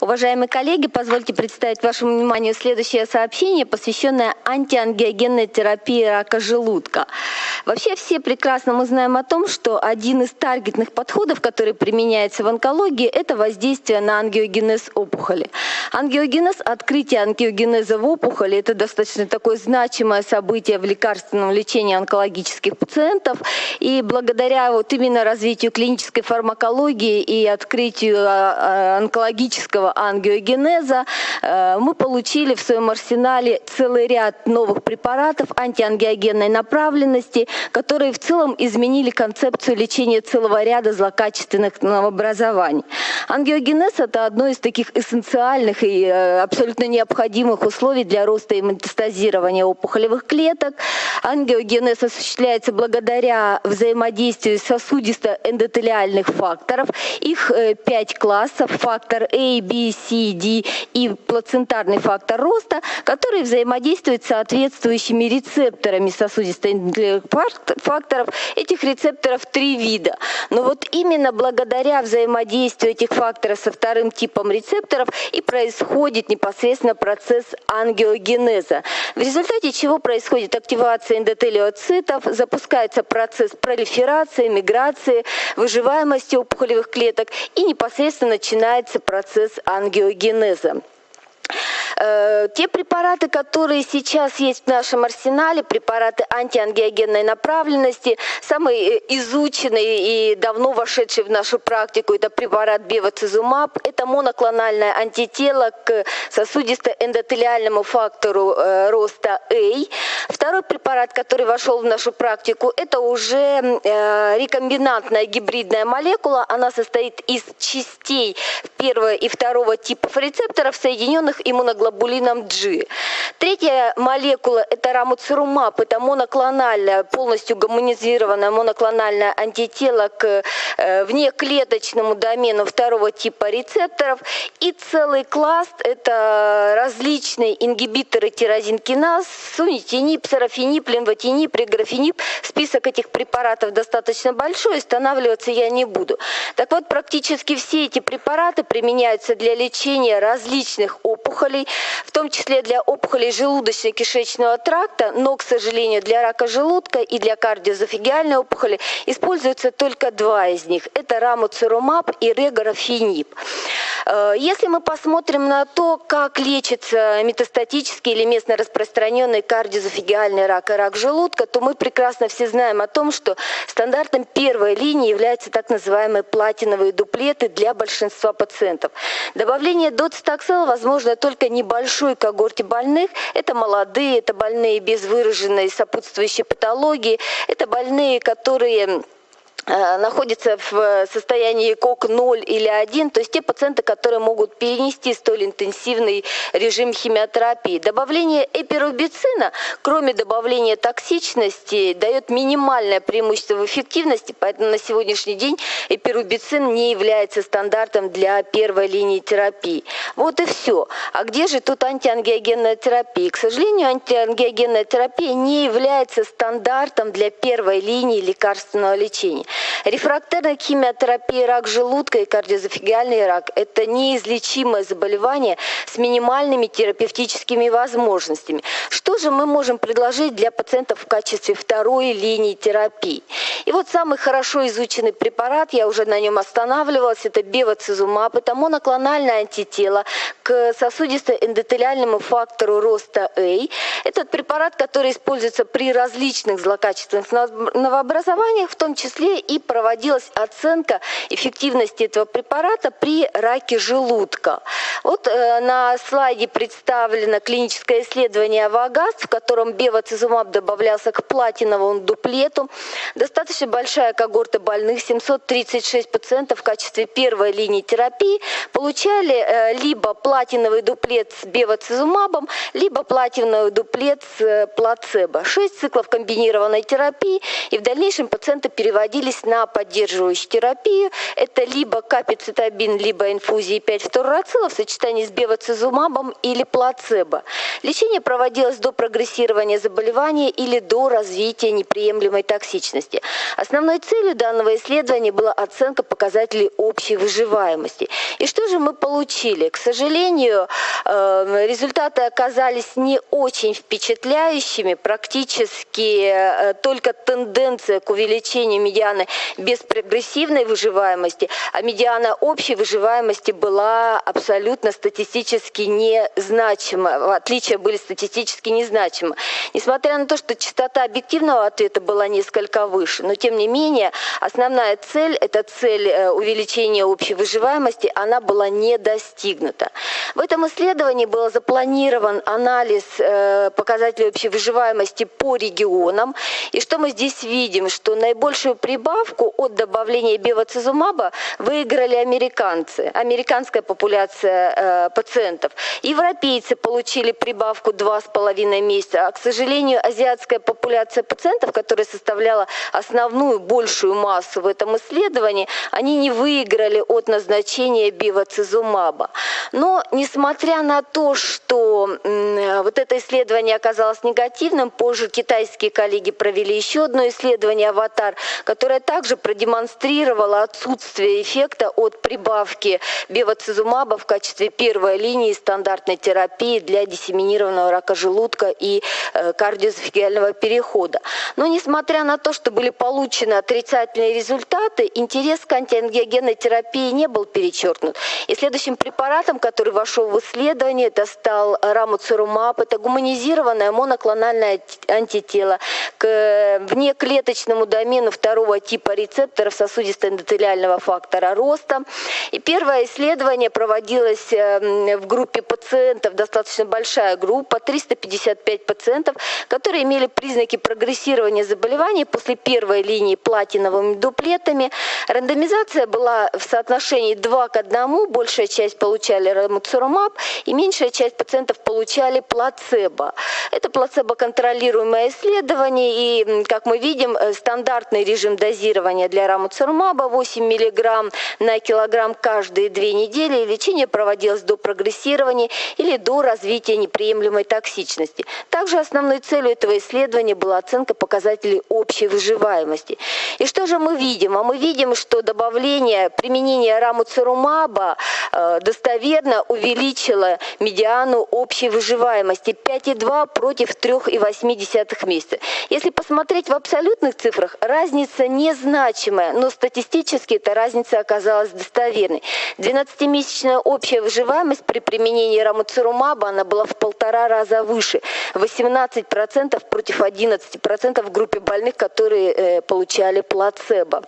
Уважаемые коллеги, позвольте представить вашему вниманию следующее сообщение, посвященное антиангиогенной терапии рака желудка. Вообще все прекрасно мы знаем о том, что один из таргетных подходов, который применяется в онкологии, это воздействие на ангиогенез опухоли. Ангиогенез, открытие ангиогенеза в опухоли, это достаточно такое значимое событие в лекарственном лечении онкологических пациентов. И благодаря вот именно развитию клинической фармакологии и открытию а, ангиогенеза, э, мы получили в своем арсенале целый ряд новых препаратов антиангиогенной направленности, которые в целом изменили концепцию лечения целого ряда злокачественных новообразований. Ангиогенез – это одно из таких эссенциальных и э, абсолютно необходимых условий для роста и метастазирования опухолевых клеток. Ангиогенез осуществляется благодаря взаимодействию сосудисто-эндотелиальных факторов. Их э, пять классов. Фактор A, B, C, D и плацентарный фактор роста, которые взаимодействуют с соответствующими рецепторами сосудистых факторов. Этих рецепторов три вида. Но вот именно благодаря взаимодействию этих факторов со вторым типом рецепторов и происходит непосредственно процесс ангиогенеза. В результате чего происходит активация эндотелиоцитов, запускается процесс пролиферации, миграции, выживаемости опухолевых клеток и непосредственно начинается процесс ангиогенеза. Э, те препараты, которые сейчас есть в нашем арсенале, препараты антиангиогенной направленности, самый э, изученный и давно вошедший в нашу практику, это препарат бевацизумаб, это моноклональное антитело к сосудисто-эндотелиальному фактору э, роста А. Второй препарат, который вошел в нашу практику, это уже рекомбинантная гибридная молекула. Она состоит из частей первого и второго типов рецепторов, соединенных иммуноглобулином G. Третья молекула – это рамуцирумаб, это моноклональная, полностью гомонизированная моноклональное антитело к э, внеклеточному домену второго типа рецепторов. И целый класс – это различные ингибиторы тирозинкиназ, сунитинип, сарафинип, лимватинип, реграфинип. Список этих препаратов достаточно большой, останавливаться я не буду. Так вот, практически все эти препараты применяются для лечения различных опухолей, в том числе для опухолей желудочно-кишечного тракта, но, к сожалению, для рака желудка и для кардиозофигиальной опухоли используются только два из них. Это рамуцирумаб и регорафинип. Э, если мы посмотрим на то, как лечится метастатический или местно распространенный кардиозофигиальный рак и рак желудка, то мы прекрасно все знаем о том, что стандартом первой линии являются так называемые платиновые дуплеты для большинства пациентов. Добавление доцитоксела возможно только небольшой когорте больных. Это молодые, это больные без выраженной сопутствующей патологии, это больные, которые находится в состоянии КОК 0 или 1, то есть те пациенты, которые могут перенести столь интенсивный режим химиотерапии. Добавление эпирубицина, кроме добавления токсичности, дает минимальное преимущество в эффективности, поэтому на сегодняшний день эпирубицин не является стандартом для первой линии терапии. Вот и все. А где же тут антиангиогенная терапия? К сожалению, антиангиогенная терапия не является стандартом для первой линии лекарственного лечения. Рефрактерная химиотерапия рак желудка и кардиозофигиальный рак – это неизлечимое заболевание с минимальными терапевтическими возможностями. Что же мы можем предложить для пациентов в качестве второй линии терапии? И вот самый хорошо изученный препарат, я уже на нем останавливалась, это бевацизумаб, это моноклональное антитело к сосудисто-эндотелиальному фактору роста А. Этот препарат, который используется при различных злокачественных новообразованиях, в том числе и проводилась оценка эффективности этого препарата при раке желудка. Вот э, на слайде представлено клиническое исследование ВАГАС, в котором бевацизумаб добавлялся к платиновому дуплету. Достаточно большая когорта больных, 736 пациентов в качестве первой линии терапии получали э, либо платиновый дуплет с бевацизумабом, либо платиновый дуплет с э, плацебо. Шесть циклов комбинированной терапии, и в дальнейшем пациенты переводили находились на поддерживающей терапии. Это либо капицитабин, либо инфузии 5 фторурацила в сочетании с бевацизумабом или плацебо. Лечение проводилось до прогрессирования заболевания или до развития неприемлемой токсичности. Основной целью данного исследования была оценка показателей общей выживаемости. И что же мы получили? К сожалению, э, результаты оказались не очень впечатляющими. Практически э, только тенденция к увеличению медианы без прогрессивной выживаемости, а медиана общей выживаемости была абсолютно статистически незначима. Отличия были статистически незначимы. Несмотря на то, что частота объективного ответа была несколько выше, но тем не менее основная цель, это цель э, увеличения общей выживаемости, она была не достигнута. В этом исследовании был запланирован анализ э, показателей общей выживаемости по регионам. И что мы здесь видим, что наибольшую прибавку от добавления бевацизумаба выиграли американцы, американская популяция э, пациентов. Европейцы получили прибавку 2,5 месяца, а, к сожалению, азиатская популяция пациентов, которая составляла основную, большую массу в этом исследовании, они не выиграли от назначения бевацизумаба. Но, несмотря на то, что вот это исследование оказалось негативным, позже китайские коллеги провели еще одно исследование «Аватар», которое также продемонстрировало отсутствие эффекта от прибавки бевацизумаба в качестве первой линии стандартной терапии для диссеминированного рака желудка и э, кардиоэзофагиального перехода. Но несмотря на то, что были получены отрицательные результаты, интерес к антиангиогенной терапии не был перечеркнут. И следующим препаратом, который вошел в исследование, это стал рамуцирумаб. Это гуманизированное моноклональное антитело к внеклеточному домену второго типа рецепторов сосудисто-эндотелиального фактора роста. И первое исследование проводилось эм, в группе пациентов, достаточно большая группа, 355 пациентов, которые имели признаки прогрессирования заболеваний после первой линии платиновыми дуплетами. Рандомизация была в соотношении 2 к 1, большая часть получали рамуцирумаб и меньшая часть пациентов получали плацебо. Это плацебо-контролируемое исследование, и, как мы видим, э, стандартный режим дозирования для рамуцирумаба 8 мг на килограмм каждые две недели, лечение проводилось до прогрессирования или до развития неприемлемой токсичности. Также основной целью этого исследования была оценка показателей общей выживаемости. И что же мы видим? А мы видим, что добавление, применение рамуцирумаба э, достоверно увеличило медиану общей выживаемости 5,2 против 3,8 месяца. Если посмотреть в абсолютных цифрах, разница незначимая, но статистически эта разница оказалась достоверной. 12-месячная общая выживаемость при применении рамуцирумаба она была в полтора раза выше. 18% против 11% в группе больных, которые э, получали плацебо.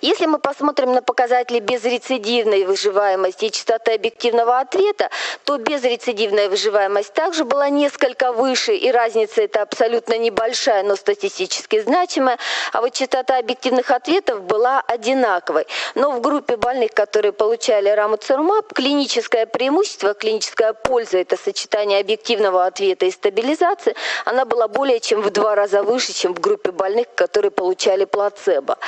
Если мы посмотрим на показатели безрецидивной выживаемости и частоты объективного ответа, то безрецидивная выживаемость также была несколько выше, и разница это абсолютно небольшая, но статистически значимая, а вот частота объективных ответов была одинаковой. Но в группе больных, которые получали рамуцирумаб, клиническое преимущество, клиническая польза – это сочетание объективного ответа и стабилизации, она была более чем в два раза выше, чем в группе больных, которые получали плацебо.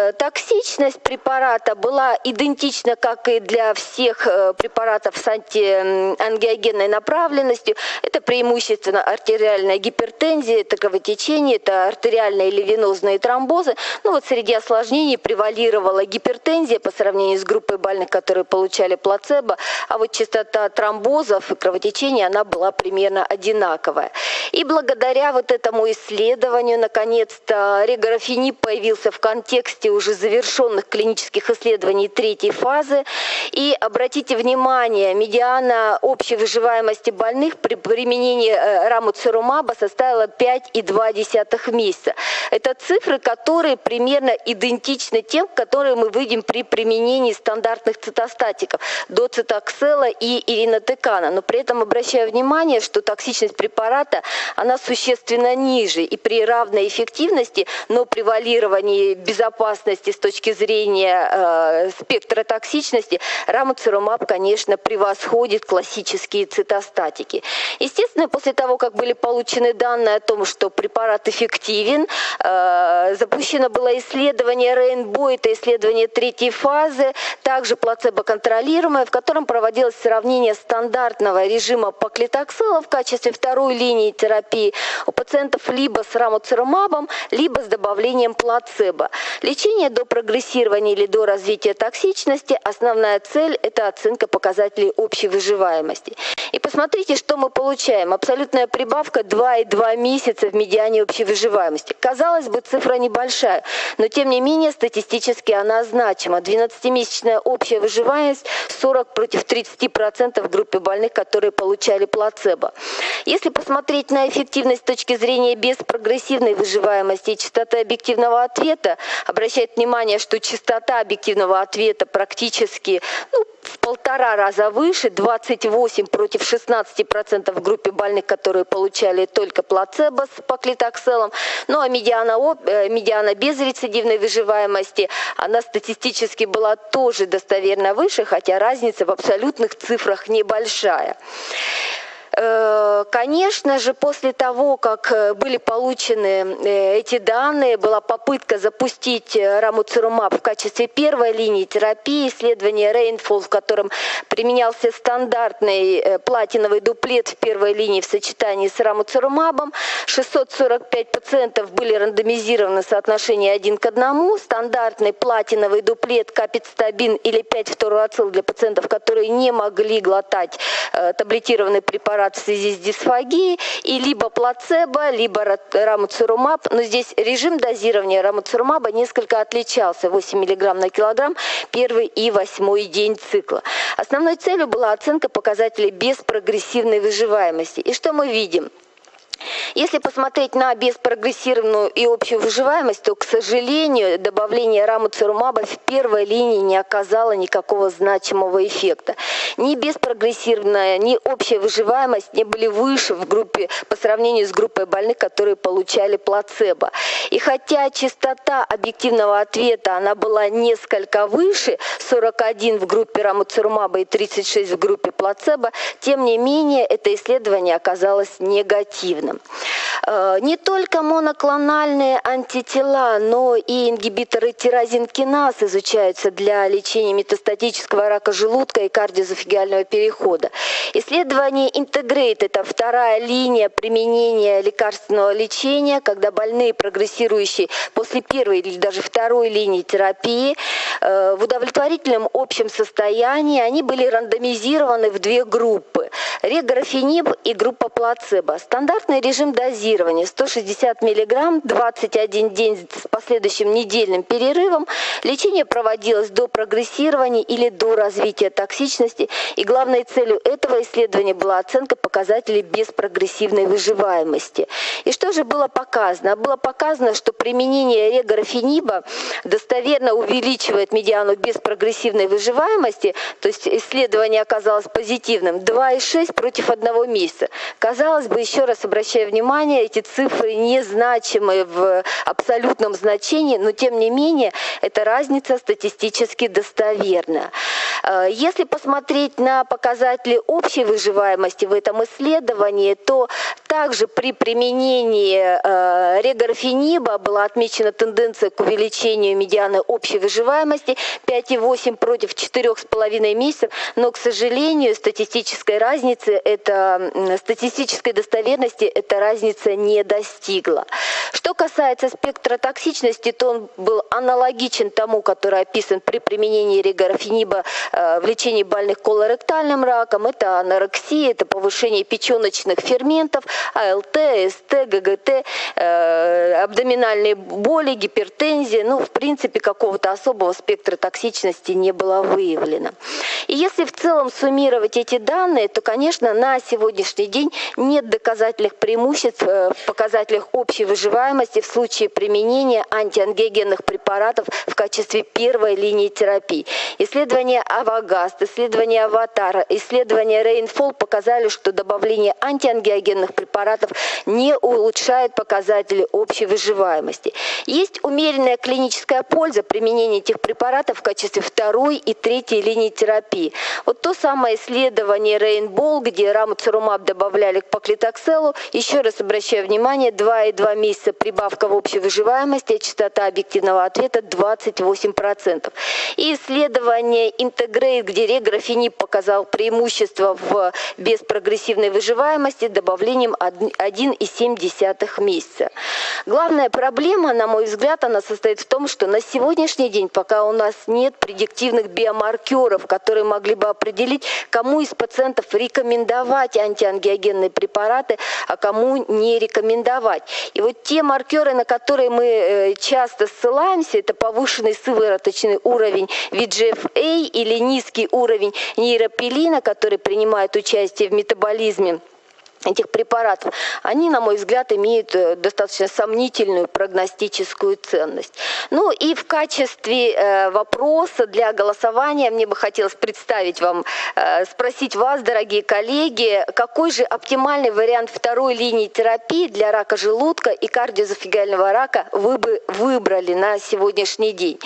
Э, токсичность препарата была идентична, как и для всех э, препаратов с антиангиогенной направленностью. Это преимущественно артериальная гипертензия, это кровотечение, это артериальные или венозные тромбозы. Ну вот среди осложнений превалировала гипертензия по сравнению с группой больных, которые получали плацебо, а вот частота тромбозов и кровотечения, она была примерно одинаковая. И благодаря вот этому исследованию, наконец-то, регорафенип появился в контексте контексте уже завершенных клинических исследований третьей фазы. И обратите внимание, медиана общей выживаемости больных при применении э, рамуцирумаба составила 5,2 месяца. Это цифры, которые примерно идентичны тем, которые мы видим при применении стандартных цитостатиков доцитоксела и иринотекана. Но при этом обращаю внимание, что токсичность препарата, она существенно ниже. И при равной эффективности, но превалировании безопасности безопасности с точки зрения э, спектра токсичности, рамуцирумаб, конечно, превосходит классические цитостатики. Естественно, после того, как были получены данные о том, что препарат эффективен, э, запущено было исследование Rainbow, это исследование третьей фазы, также плацебо-контролируемое, в котором проводилось сравнение стандартного режима поклитоксила в качестве второй линии терапии у пациентов либо с рамуцирумабом, либо с добавлением плацебо. До прогрессирования или до развития токсичности, основная цель – это оценка показателей общей выживаемости. И посмотрите, что мы получаем. Абсолютная прибавка 2,2 месяца в медиане общей выживаемости. Казалось бы, цифра небольшая, но тем не менее статистически она значима. 12-месячная общая выживаемость 40 против 30% в группе больных, которые получали плацебо. Если посмотреть на эффективность с точки зрения беспрогрессивной выживаемости и частоты объективного ответа, обращает внимание, что частота объективного ответа практически ну, в полтора раза выше, 28 против 16% в группе больных, которые получали только плацебо с поклитокселом. Ну а медиана, э, медиана без рецидивной выживаемости, она статистически была тоже достоверно выше, хотя разница в абсолютных цифрах небольшая. Э, конечно же, после того, как э, были получены э, эти данные, была попытка запустить рамуцирумаб в качестве первой линии терапии, исследование Rainfall, в котором применялся стандартный платиновый дуплет в первой линии в сочетании с рамуцирумабом. 645 пациентов были рандомизированы в соотношении один к одному. Стандартный платиновый дуплет капицтабин или 5-фторуацил для пациентов, которые не могли глотать таблетированный препарат препарат в связи с дисфагией, и либо плацебо, либо рамуцирумаб. Но здесь режим дозирования рамуцирумаба несколько отличался. 8 мг на килограмм первый и восьмой день цикла. Основной целью была оценка показателей беспрогрессивной выживаемости. И что мы видим? Если посмотреть на беспрогрессированную и общую выживаемость, то, к сожалению, добавление рамуцирумаба в первой линии не оказало никакого значимого эффекта. Ни беспрогрессированная, ни общая выживаемость не были выше в группе по сравнению с группой больных, которые получали плацебо. И хотя частота объективного ответа она была несколько выше, 41 в группе рамуцирумаба и 36 в группе плацебо, тем не менее это исследование оказалось негативным не только моноклональные антитела, но и ингибиторы тирозинкиназ изучаются для лечения метастатического рака желудка и кардиозофигиального перехода. Исследование Integrate – это вторая линия применения лекарственного лечения, когда больные, прогрессирующие после первой или даже второй линии терапии, э, в удовлетворительном общем состоянии, они были рандомизированы в две группы – реграфениб и группа плацебо. Стандартная режим дозирования 160 мг, 21 день с последующим недельным перерывом. Лечение проводилось до прогрессирования или до развития токсичности. И главной целью этого исследования была оценка показателей беспрогрессивной выживаемости. И что же было показано? Было показано, что применение регорафениба достоверно увеличивает медиану беспрогрессивной выживаемости, то есть исследование оказалось позитивным, 2,6 против одного месяца. Казалось бы, еще раз обращаю внимание, эти цифры незначимы в абсолютном значении, но тем не менее эта разница статистически достоверна. Э, если посмотреть на показатели общей выживаемости в этом исследовании, то также при применении э, регорфениба была отмечена тенденция к увеличению медианы общей выживаемости 5,8 против 4,5 месяцев, но, к сожалению, статистической разницы, это статистической достоверности эта разница не достигла. Что касается спектра токсичности, то он был аналогичен тому, который описан при применении регорфениба э, в лечении больных колоректальным раком. Это анорексия, это повышение печеночных ферментов, АЛТ, СТ, ГГТ, э, абдоминальные боли, гипертензия. Ну, в принципе, какого-то особого спектра токсичности не было выявлено. И если в целом суммировать эти данные, то, конечно, на сегодняшний день нет доказательных преимуществ э, в показателях общей выживаемости в случае применения антиангиогенных препаратов в качестве первой линии терапии. Исследования AVAGAST, исследования AVATAR, исследования RAINFALL показали, что добавление антиангиогенных препаратов не улучшает показатели общей выживаемости. Есть умеренная клиническая польза применения этих препаратов в качестве второй и третьей линии терапии. Вот то самое исследование Рейнбол, где рамуцерумаб добавляли к паклитокселу, еще раз обращаю внимание, 2,2 месяца прибавка в общей выживаемости, частота объективного ответа 28%. И исследование Integrate, где реграфенип показал преимущество в беспрогрессивной выживаемости добавлением 1,7 месяца. Главная проблема, на мой взгляд, она состоит в том, что на сегодняшний день, пока у нас нет предиктивных биомаркеров, которые могли бы определить, кому из пациентов рекомендовать антиангиогенные препараты, а кому не рекомендовать. И вот те маркеры, на которые мы э, часто ссылаемся, это повышенный сывороточный уровень VGFA или низкий уровень нейропилина, который принимает участие в метаболизме этих препаратов, они, на мой взгляд, имеют э, достаточно сомнительную прогностическую ценность. Ну и в качестве э, вопроса для голосования мне бы хотелось представить вам, э, спросить вас, дорогие коллеги, какой же оптимальный вариант второй линии терапии для рака желудка и кардиозофигального рака вы бы выбрали на сегодняшний день?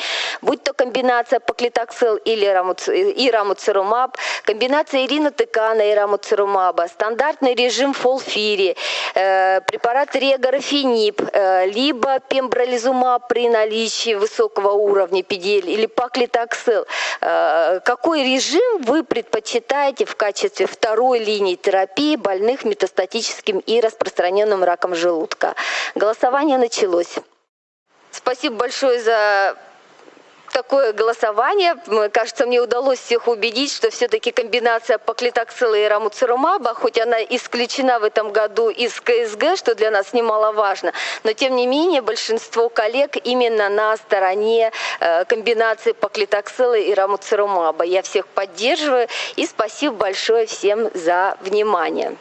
Будь то комбинация паклитоксел или рамуц... и рамуцерумаб, комбинация иринотекана и рамуцерумаба, стандартный режим режим фолфири, э, препарат регорафенип, э, либо пембролизумаб при наличии высокого уровня PDL или паклитоксел. Э, какой режим вы предпочитаете в качестве второй линии терапии больных метастатическим и распространенным раком желудка? Голосование началось. Спасибо большое за такое голосование. Кажется, мне удалось всех убедить, что все-таки комбинация паклитоксила и рамуцирумаба, хоть она исключена в этом году из КСГ, что для нас немаловажно, но тем не менее большинство коллег именно на стороне э, комбинации паклитоксила и рамуцирумаба. Я всех поддерживаю и спасибо большое всем за внимание.